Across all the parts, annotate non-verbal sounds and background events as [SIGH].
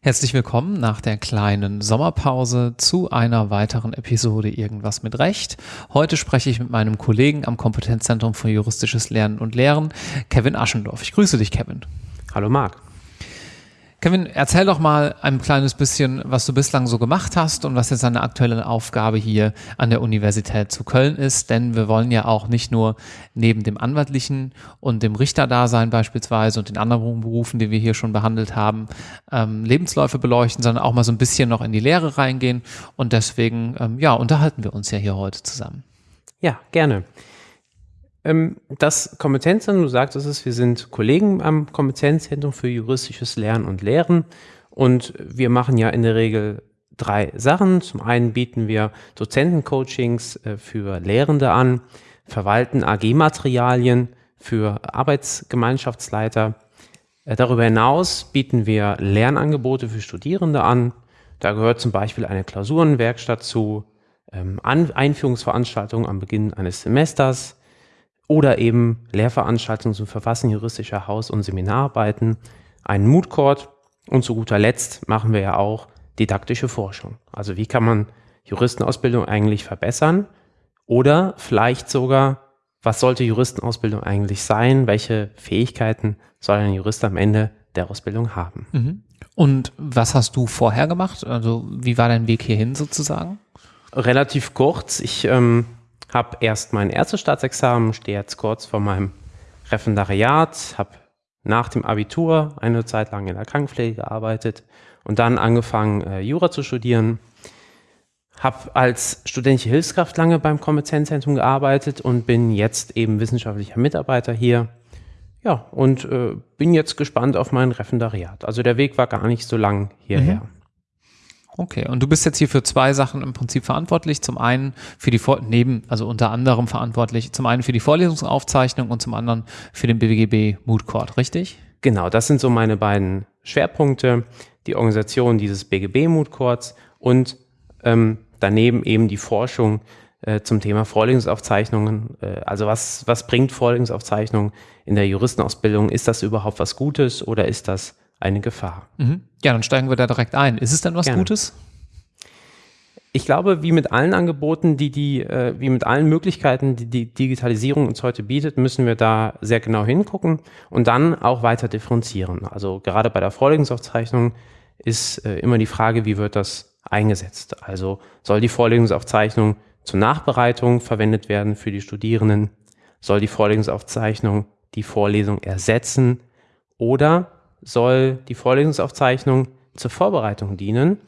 Herzlich willkommen nach der kleinen Sommerpause zu einer weiteren Episode Irgendwas mit Recht. Heute spreche ich mit meinem Kollegen am Kompetenzzentrum für juristisches Lernen und Lehren, Kevin Aschendorf. Ich grüße dich, Kevin. Hallo Marc. Kevin, erzähl doch mal ein kleines bisschen, was du bislang so gemacht hast und was jetzt deine aktuelle Aufgabe hier an der Universität zu Köln ist, denn wir wollen ja auch nicht nur neben dem anwaltlichen und dem Richterdasein beispielsweise und den anderen Berufen, die wir hier schon behandelt haben, ähm, Lebensläufe beleuchten, sondern auch mal so ein bisschen noch in die Lehre reingehen und deswegen, ähm, ja, unterhalten wir uns ja hier heute zusammen. Ja, gerne. Ähm, das Kompetenzzentrum, du sagtest es, wir sind Kollegen am Kompetenzzentrum für juristisches Lernen und Lehren und wir machen ja in der Regel drei Sachen. Zum einen bieten wir Dozentencoachings äh, für Lehrende an, verwalten AG-Materialien für Arbeitsgemeinschaftsleiter. Äh, darüber hinaus bieten wir Lernangebote für Studierende an. Da gehört zum Beispiel eine Klausurenwerkstatt zu, ähm, Einführungsveranstaltungen am Beginn eines Semesters, oder eben Lehrveranstaltungen zum Verfassen juristischer Haus- und Seminararbeiten, einen Mood Court und zu guter Letzt machen wir ja auch didaktische Forschung. Also wie kann man Juristenausbildung eigentlich verbessern oder vielleicht sogar, was sollte Juristenausbildung eigentlich sein? Welche Fähigkeiten soll ein Jurist am Ende der Ausbildung haben? Mhm. Und was hast du vorher gemacht? Also wie war dein Weg hierhin sozusagen? Relativ kurz. Ich ähm, habe erst mein erstes Staatsexamen, stehe jetzt kurz vor meinem Referendariat, habe nach dem Abitur eine Zeit lang in der Krankenpflege gearbeitet und dann angefangen, äh, Jura zu studieren. Habe als studentische Hilfskraft lange beim Kompetenzzentrum gearbeitet und bin jetzt eben wissenschaftlicher Mitarbeiter hier. Ja, und äh, bin jetzt gespannt auf mein Referendariat. Also der Weg war gar nicht so lang hierher. Mhm. Okay, und du bist jetzt hier für zwei Sachen im Prinzip verantwortlich. Zum einen für die Vor neben, also unter anderem verantwortlich, zum einen für die Vorlesungsaufzeichnung und zum anderen für den BWGB Mood Court, richtig? Genau, das sind so meine beiden Schwerpunkte, die Organisation dieses BGB Mood Courts und ähm, daneben eben die Forschung äh, zum Thema Vorlesungsaufzeichnungen. Äh, also was, was bringt Vorlesungsaufzeichnung in der Juristenausbildung? Ist das überhaupt was Gutes oder ist das eine Gefahr. Mhm. Ja, dann steigen wir da direkt ein. Ist es denn was Gerne. Gutes? Ich glaube, wie mit allen Angeboten, die die, äh, wie mit allen Möglichkeiten, die die Digitalisierung uns heute bietet, müssen wir da sehr genau hingucken und dann auch weiter differenzieren. Also gerade bei der Vorlesungsaufzeichnung ist äh, immer die Frage, wie wird das eingesetzt? Also soll die Vorlesungsaufzeichnung zur Nachbereitung verwendet werden für die Studierenden? Soll die Vorlesungsaufzeichnung die Vorlesung ersetzen? Oder soll die Vorlesungsaufzeichnung zur Vorbereitung dienen,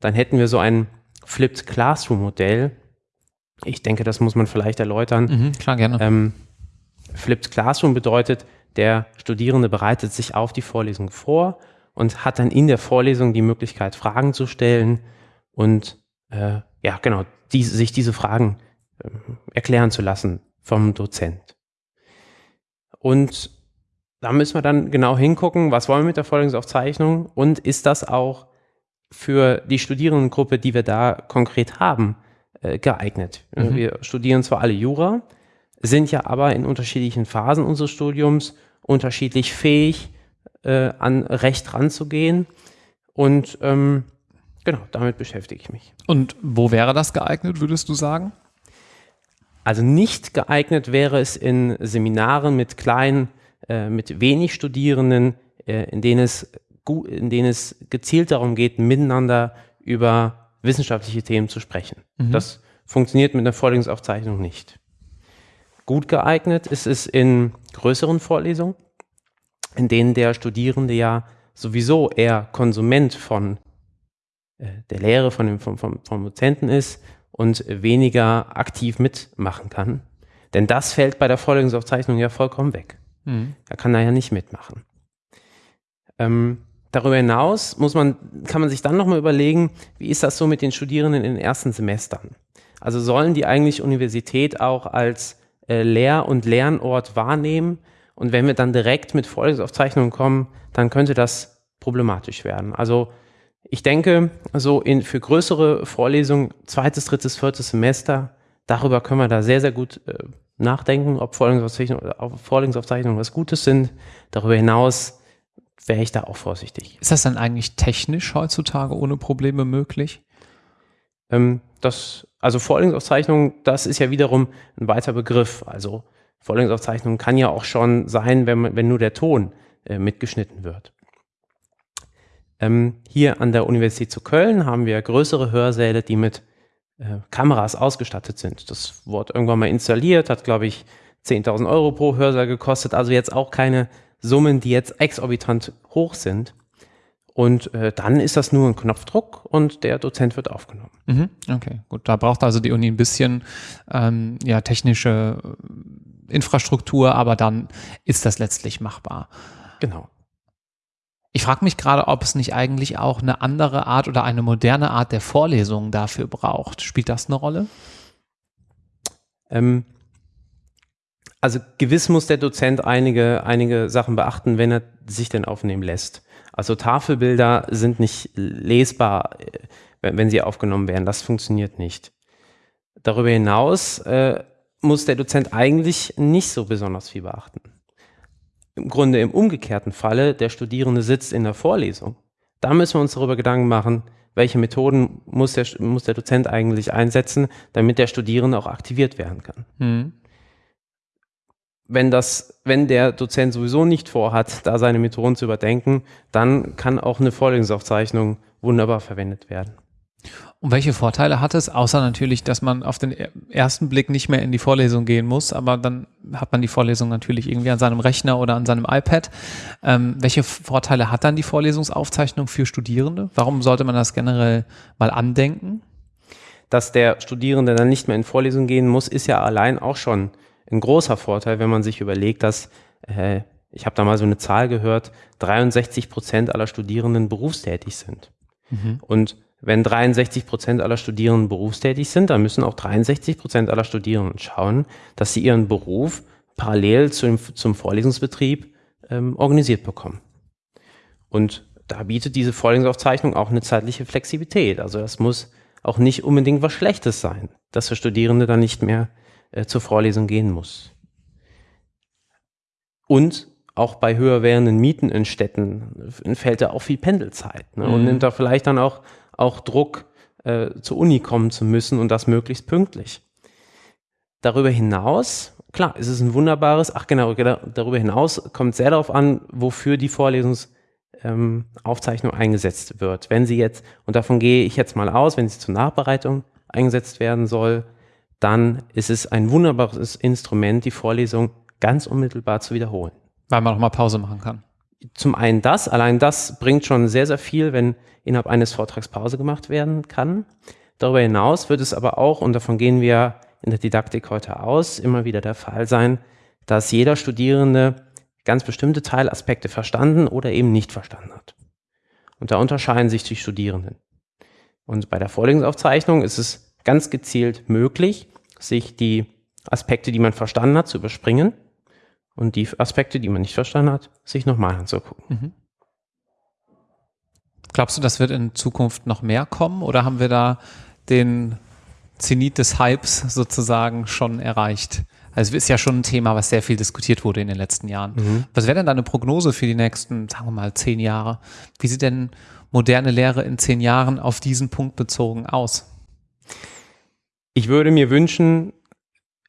dann hätten wir so ein Flipped Classroom Modell. Ich denke, das muss man vielleicht erläutern. Mhm, klar, gerne. Ähm, Flipped Classroom bedeutet, der Studierende bereitet sich auf die Vorlesung vor und hat dann in der Vorlesung die Möglichkeit, Fragen zu stellen und äh, ja, genau, die, sich diese Fragen äh, erklären zu lassen vom Dozent. Und da müssen wir dann genau hingucken, was wollen wir mit der Vorlesungsaufzeichnung und ist das auch für die Studierendengruppe, die wir da konkret haben, äh, geeignet. Mhm. Wir studieren zwar alle Jura, sind ja aber in unterschiedlichen Phasen unseres Studiums unterschiedlich fähig, äh, an Recht ranzugehen und ähm, genau, damit beschäftige ich mich. Und wo wäre das geeignet, würdest du sagen? Also nicht geeignet wäre es in Seminaren mit kleinen äh, mit wenig Studierenden, äh, in, denen es in denen es gezielt darum geht, miteinander über wissenschaftliche Themen zu sprechen. Mhm. Das funktioniert mit einer Vorlesungsaufzeichnung nicht. Gut geeignet ist es in größeren Vorlesungen, in denen der Studierende ja sowieso eher Konsument von äh, der Lehre, von dem, vom, vom, vom Dozenten ist und weniger aktiv mitmachen kann. Denn das fällt bei der Vorlesungsaufzeichnung ja vollkommen weg. Mhm. Da kann er ja nicht mitmachen. Ähm, darüber hinaus muss man, kann man sich dann nochmal überlegen, wie ist das so mit den Studierenden in den ersten Semestern? Also sollen die eigentlich Universität auch als äh, Lehr- und Lernort wahrnehmen? Und wenn wir dann direkt mit Vorlesungsaufzeichnungen kommen, dann könnte das problematisch werden. Also ich denke, so in, für größere Vorlesungen, zweites, drittes, viertes Semester, darüber können wir da sehr, sehr gut äh, nachdenken, ob Vorlesungsaufzeichnungen, Vorlesungsaufzeichnungen was Gutes sind. Darüber hinaus wäre ich da auch vorsichtig. Ist das dann eigentlich technisch heutzutage ohne Probleme möglich? Ähm, das, also Vorlesungsaufzeichnung, das ist ja wiederum ein weiter Begriff. Also Vorlesungsaufzeichnung kann ja auch schon sein, wenn, wenn nur der Ton äh, mitgeschnitten wird. Ähm, hier an der Universität zu Köln haben wir größere Hörsäle, die mit äh, Kameras ausgestattet sind. Das wurde irgendwann mal installiert, hat, glaube ich, 10.000 Euro pro Hörsaal gekostet. Also jetzt auch keine Summen, die jetzt exorbitant hoch sind. Und äh, dann ist das nur ein Knopfdruck und der Dozent wird aufgenommen. Mhm, okay, gut. Da braucht also die Uni ein bisschen ähm, ja, technische äh, Infrastruktur, aber dann ist das letztlich machbar. Genau. Ich frage mich gerade, ob es nicht eigentlich auch eine andere Art oder eine moderne Art der Vorlesung dafür braucht. Spielt das eine Rolle? Ähm, also gewiss muss der Dozent einige, einige Sachen beachten, wenn er sich denn aufnehmen lässt. Also Tafelbilder sind nicht lesbar, äh, wenn, sie aufgenommen werden. Das funktioniert nicht. Darüber hinaus äh, muss der Dozent eigentlich nicht so besonders viel beachten im Grunde im umgekehrten Falle, der Studierende sitzt in der Vorlesung. Da müssen wir uns darüber Gedanken machen, welche Methoden muss der, muss der Dozent eigentlich einsetzen, damit der Studierende auch aktiviert werden kann. Mhm. Wenn, das, wenn der Dozent sowieso nicht vorhat, da seine Methoden zu überdenken, dann kann auch eine Vorlesungsaufzeichnung wunderbar verwendet werden. Und welche Vorteile hat es, außer natürlich, dass man auf den ersten Blick nicht mehr in die Vorlesung gehen muss, aber dann hat man die Vorlesung natürlich irgendwie an seinem Rechner oder an seinem iPad. Ähm, welche Vorteile hat dann die Vorlesungsaufzeichnung für Studierende? Warum sollte man das generell mal andenken? Dass der Studierende dann nicht mehr in Vorlesung gehen muss, ist ja allein auch schon ein großer Vorteil, wenn man sich überlegt, dass äh, ich habe da mal so eine Zahl gehört, 63 Prozent aller Studierenden berufstätig sind. Mhm. Und wenn 63 Prozent aller Studierenden berufstätig sind, dann müssen auch 63 Prozent aller Studierenden schauen, dass sie ihren Beruf parallel zum, zum Vorlesungsbetrieb ähm, organisiert bekommen. Und da bietet diese Vorlesungsaufzeichnung auch eine zeitliche Flexibilität. Also das muss auch nicht unbedingt was Schlechtes sein, dass der Studierende dann nicht mehr äh, zur Vorlesung gehen muss. Und auch bei höher werdenden Mieten in Städten entfällt da auch viel Pendelzeit ne? und mhm. nimmt da vielleicht dann auch auch Druck, äh, zur Uni kommen zu müssen und das möglichst pünktlich. Darüber hinaus, klar, ist es ein wunderbares, ach genau, darüber hinaus kommt sehr darauf an, wofür die Vorlesungsaufzeichnung ähm, eingesetzt wird. Wenn sie jetzt, und davon gehe ich jetzt mal aus, wenn sie zur Nachbereitung eingesetzt werden soll, dann ist es ein wunderbares Instrument, die Vorlesung ganz unmittelbar zu wiederholen. Weil man auch mal Pause machen kann zum einen das, allein das bringt schon sehr, sehr viel, wenn innerhalb eines Vortrags Pause gemacht werden kann. Darüber hinaus wird es aber auch, und davon gehen wir in der Didaktik heute aus, immer wieder der Fall sein, dass jeder Studierende ganz bestimmte Teilaspekte verstanden oder eben nicht verstanden hat. Und da unterscheiden sich die Studierenden. Und bei der Vorlesungsaufzeichnung ist es ganz gezielt möglich, sich die Aspekte, die man verstanden hat, zu überspringen und die Aspekte, die man nicht verstanden hat, sich nochmal anzugucken. Mhm. Glaubst du, das wird in Zukunft noch mehr kommen oder haben wir da den Zenit des Hypes sozusagen schon erreicht? Also es ist ja schon ein Thema, was sehr viel diskutiert wurde in den letzten Jahren. Mhm. Was wäre denn deine Prognose für die nächsten, sagen wir mal, zehn Jahre? Wie sieht denn moderne Lehre in zehn Jahren auf diesen Punkt bezogen aus? Ich würde mir wünschen,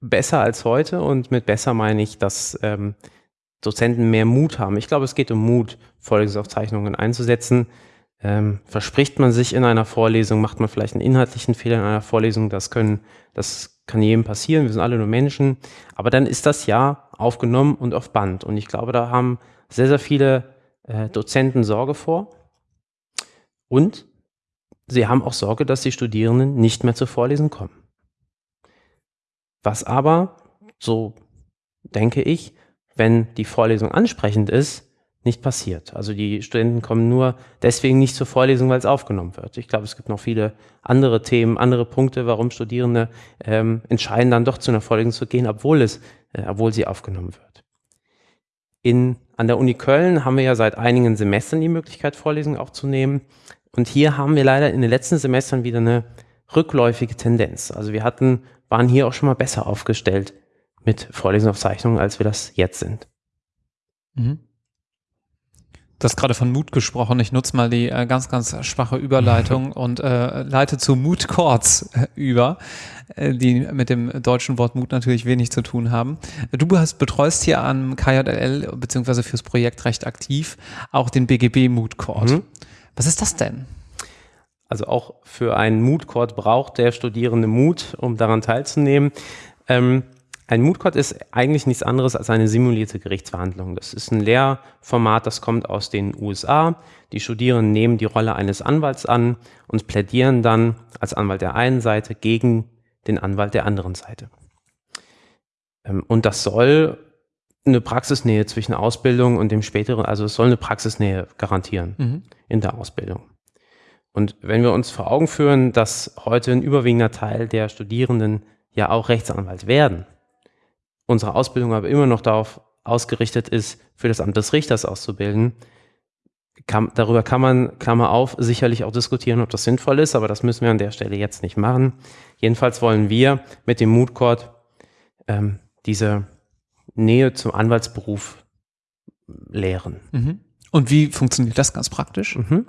besser als heute und mit besser meine ich, dass ähm, Dozenten mehr Mut haben. Ich glaube, es geht um Mut, Vorlesungsaufzeichnungen einzusetzen. Ähm, verspricht man sich in einer Vorlesung, macht man vielleicht einen inhaltlichen Fehler in einer Vorlesung, das können, das kann jedem passieren, wir sind alle nur Menschen, aber dann ist das ja aufgenommen und auf Band. Und ich glaube, da haben sehr, sehr viele äh, Dozenten Sorge vor. Und sie haben auch Sorge, dass die Studierenden nicht mehr zur Vorlesung kommen. Was aber, so denke ich, wenn die Vorlesung ansprechend ist, nicht passiert. Also die Studenten kommen nur deswegen nicht zur Vorlesung, weil es aufgenommen wird. Ich glaube, es gibt noch viele andere Themen, andere Punkte, warum Studierende ähm, entscheiden, dann doch zu einer Vorlesung zu gehen, obwohl es, äh, obwohl sie aufgenommen wird. In, an der Uni Köln haben wir ja seit einigen Semestern die Möglichkeit, Vorlesungen aufzunehmen. Und hier haben wir leider in den letzten Semestern wieder eine rückläufige Tendenz. Also wir hatten waren hier auch schon mal besser aufgestellt mit Vorlesungsaufzeichnungen, als wir das jetzt sind. Mhm. Du hast gerade von Mut gesprochen. Ich nutze mal die äh, ganz, ganz schwache Überleitung [LAUGHS] und äh, leite zu Mood Chords äh, über, äh, die mit dem deutschen Wort Mut natürlich wenig zu tun haben. Du hast, betreust hier am KJL beziehungsweise fürs Projekt recht aktiv auch den BGB Mood Chord. Mhm. Was ist das denn? Also auch für einen Mood Court braucht der Studierende Mut, um daran teilzunehmen. Ähm, ein Moot Court ist eigentlich nichts anderes als eine simulierte Gerichtsverhandlung. Das ist ein Lehrformat, das kommt aus den USA. Die Studierenden nehmen die Rolle eines Anwalts an und plädieren dann als Anwalt der einen Seite gegen den Anwalt der anderen Seite. Ähm, und das soll eine Praxisnähe zwischen Ausbildung und dem späteren, also es soll eine Praxisnähe garantieren mhm. in der Ausbildung. Und wenn wir uns vor Augen führen, dass heute ein überwiegender Teil der Studierenden ja auch Rechtsanwalt werden, unsere Ausbildung aber immer noch darauf ausgerichtet ist, für das Amt des Richters auszubilden, kann, darüber kann man, Klammer auf, sicherlich auch diskutieren, ob das sinnvoll ist, aber das müssen wir an der Stelle jetzt nicht machen. Jedenfalls wollen wir mit dem Mood Court ähm, diese Nähe zum Anwaltsberuf lehren. Mhm. Und wie funktioniert das ganz praktisch? Mhm.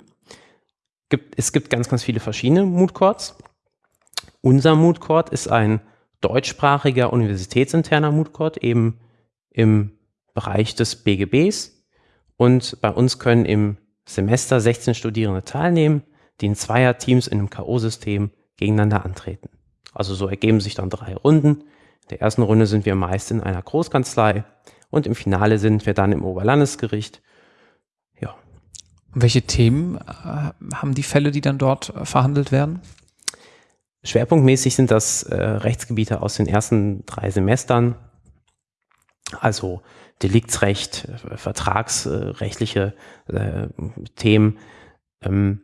Gibt, es gibt ganz, ganz viele verschiedene Mood Courts. Unser Mood Court ist ein deutschsprachiger universitätsinterner Moot Court eben im Bereich des BGBs. Und bei uns können im Semester 16 Studierende teilnehmen, die in Zweierteams in einem K.O.-System gegeneinander antreten. Also so ergeben sich dann drei Runden. In der ersten Runde sind wir meist in einer Großkanzlei und im Finale sind wir dann im Oberlandesgericht. Ja. Welche Themen äh, haben die Fälle, die dann dort verhandelt werden? Schwerpunktmäßig sind das äh, Rechtsgebiete aus den ersten drei Semestern, also Deliktsrecht, äh, vertragsrechtliche äh, Themen. Ähm,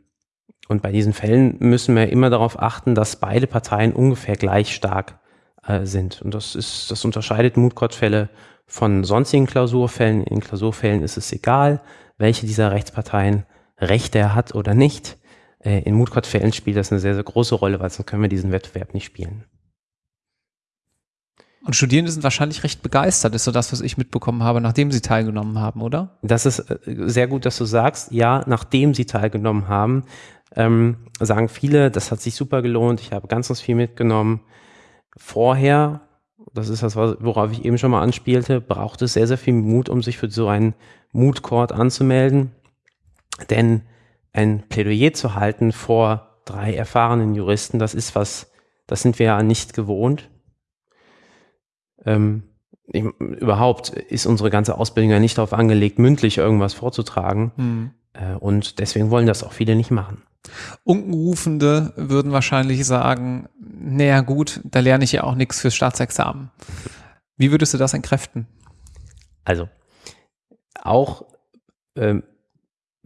und bei diesen Fällen müssen wir immer darauf achten, dass beide Parteien ungefähr gleich stark äh, sind. Und das ist, das unterscheidet Moodcourt-Fälle von sonstigen Klausurfällen. In Klausurfällen ist es egal, welche dieser Rechtsparteien Rechte hat oder nicht. Äh, in Moodcourt-Fällen spielt das eine sehr, sehr große Rolle, weil sonst können wir diesen Wettbewerb nicht spielen. Und Studierende sind wahrscheinlich recht begeistert, ist so das, was ich mitbekommen habe, nachdem sie teilgenommen haben, oder? Das ist äh, sehr gut, dass du sagst, ja, nachdem sie teilgenommen haben, ähm, sagen viele, das hat sich super gelohnt, ich habe ganz, ganz viel mitgenommen. Vorher, das ist das, worauf ich eben schon mal anspielte, braucht es sehr, sehr viel Mut, um sich für so einen Mood-Court anzumelden. Denn ein Plädoyer zu halten vor drei erfahrenen Juristen, das ist was, das sind wir ja nicht gewohnt. Ähm, ich, überhaupt ist unsere ganze Ausbildung ja nicht darauf angelegt, mündlich irgendwas vorzutragen. Mhm. Äh, und deswegen wollen das auch viele nicht machen. Unkenrufende würden wahrscheinlich sagen, naja gut, da lerne ich ja auch nichts fürs Staatsexamen. Wie würdest du das entkräften? Also, auch ähm,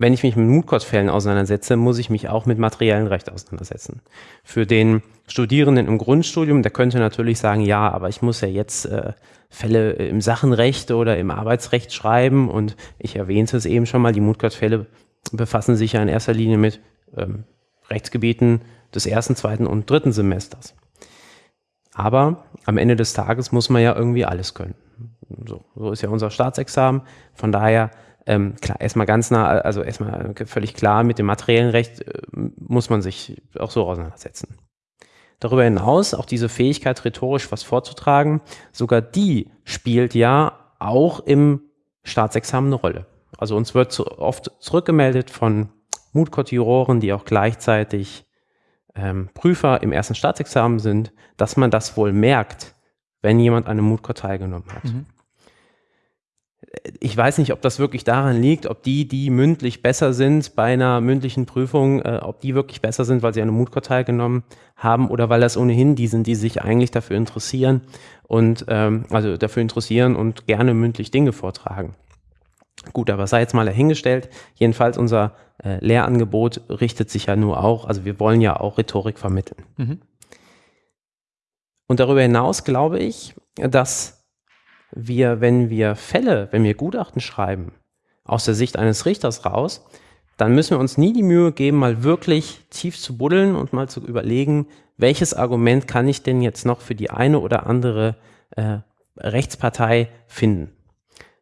wenn ich mich mit Mutkurzfällen auseinandersetze, muss ich mich auch mit materiellen Recht auseinandersetzen. Für den Studierenden im Grundstudium, der könnte natürlich sagen, ja, aber ich muss ja jetzt äh, Fälle im Sachenrecht oder im Arbeitsrecht schreiben und ich erwähnte es eben schon mal, die Mutkurzfälle befassen sich ja in erster Linie mit ähm, Rechtsgebieten des ersten, zweiten und dritten Semesters. Aber am Ende des Tages muss man ja irgendwie alles können. So, so ist ja unser Staatsexamen. Von daher ähm, klar, erstmal ganz nah, also erstmal völlig klar, mit dem materiellen Recht äh, muss man sich auch so auseinandersetzen. Darüber hinaus auch diese Fähigkeit, rhetorisch was vorzutragen, sogar die spielt ja auch im Staatsexamen eine Rolle. Also uns wird zu oft zurückgemeldet von Mutkotiroren, die auch gleichzeitig ähm, Prüfer im ersten Staatsexamen sind, dass man das wohl merkt, wenn jemand an einem Mutkot teilgenommen hat. Mhm ich weiß nicht, ob das wirklich daran liegt, ob die, die mündlich besser sind bei einer mündlichen Prüfung, äh, ob die wirklich besser sind, weil sie eine Mutko teilgenommen haben oder weil das ohnehin die sind, die sich eigentlich dafür interessieren und ähm, also dafür interessieren und gerne mündlich Dinge vortragen. Gut, aber sei jetzt mal dahingestellt. Jedenfalls unser äh, Lehrangebot richtet sich ja nur auch, also wir wollen ja auch Rhetorik vermitteln. Mhm. Und darüber hinaus glaube ich, dass wir, wenn wir Fälle, wenn wir Gutachten schreiben, aus der Sicht eines Richters raus, dann müssen wir uns nie die Mühe geben, mal wirklich tief zu buddeln und mal zu überlegen, welches Argument kann ich denn jetzt noch für die eine oder andere äh, Rechtspartei finden.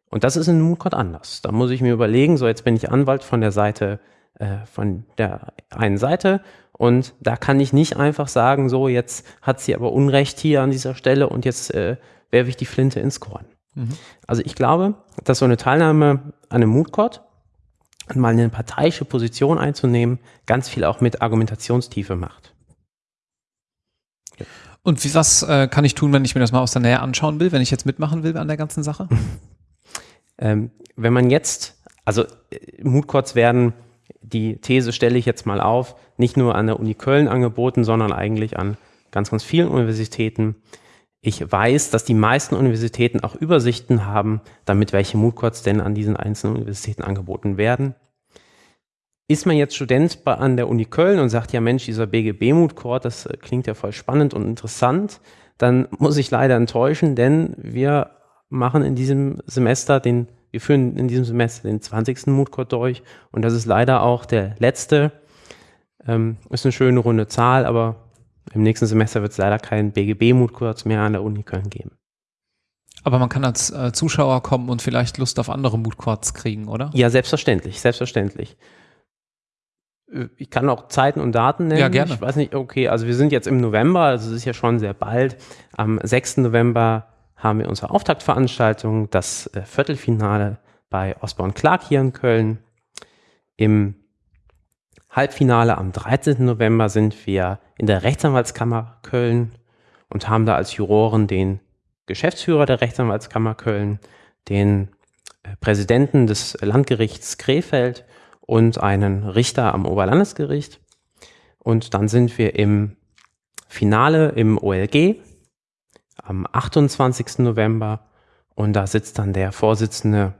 Und das ist in Moodcode anders. Da muss ich mir überlegen, so jetzt bin ich Anwalt von der Seite, äh, von der einen Seite und da kann ich nicht einfach sagen, so jetzt hat sie aber Unrecht hier an dieser Stelle und jetzt äh, werfe ich die Flinte ins Korn. Mhm. Also ich glaube, dass so eine Teilnahme an einem Moodcode und mal eine parteiische Position einzunehmen, ganz viel auch mit Argumentationstiefe macht. Und wie, was äh, kann ich tun, wenn ich mir das mal aus der Nähe anschauen will, wenn ich jetzt mitmachen will an der ganzen Sache? [LAUGHS] ähm, wenn man jetzt, also äh, Moodcourts werden, die These stelle ich jetzt mal auf, nicht nur an der Uni Köln angeboten, sondern eigentlich an ganz, ganz vielen Universitäten. Ich weiß, dass die meisten Universitäten auch Übersichten haben, damit welche Moodcourts denn an diesen einzelnen Universitäten angeboten werden. Ist man jetzt Student an der Uni Köln und sagt, ja Mensch, dieser BGB-Mood-Court, das äh, klingt ja voll spannend und interessant, dann muss ich leider enttäuschen, denn wir machen in diesem Semester den, wir führen in diesem Semester den 20. Mood-Court durch und das ist leider auch der letzte. Ähm, ist eine schöne runde Zahl, aber im nächsten Semester wird es leider keinen BGB-Mood-Court mehr an der Uni Köln geben. Aber man kann als äh, Zuschauer kommen und vielleicht Lust auf andere Mood-Courts kriegen, oder? Ja, selbstverständlich, selbstverständlich. Äh, ich kann auch Zeiten und Daten nennen. Ja, gerne. Ich weiß nicht, okay, also wir sind jetzt im November, also es ist ja schon sehr bald. Am 6. November haben wir unsere Auftaktveranstaltung, das äh, Viertelfinale bei Osborne Clark hier in Köln. Im Halbfinale am 13. November sind wir in der Rechtsanwaltskammer Köln und haben da als Juroren den Geschäftsführer der Rechtsanwaltskammer Köln, den äh, Präsidenten des Landgerichts Krefeld und einen Richter am Oberlandesgericht. Und dann sind wir im Finale im OLG am 28. November und da sitzt dann der Vorsitzende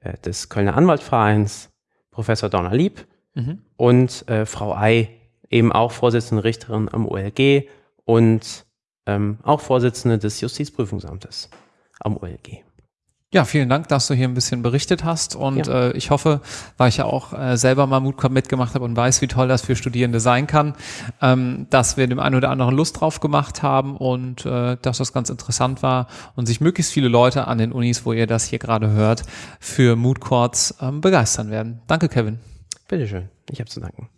äh, des Kölner Anwaltvereins, Professor Donner Lieb mhm. und äh, Frau Ei, eben auch Vorsitzende Richterin am OLG und ähm, auch Vorsitzende des Justizprüfungsamtes am OLG. Ja, vielen Dank, dass du hier ein bisschen berichtet hast und ja. äh, ich hoffe, weil ich ja auch äh, selber mal Moodcamp mitgemacht habe und weiß, wie toll das für Studierende sein kann, ähm, dass wir dem einen oder anderen Lust drauf gemacht haben und äh, dass das ganz interessant war und sich möglichst viele Leute an den Unis, wo ihr das hier gerade hört, für Mood Courts ähm, begeistern werden. Danke, Kevin. Bitteschön, ich habe zu danken.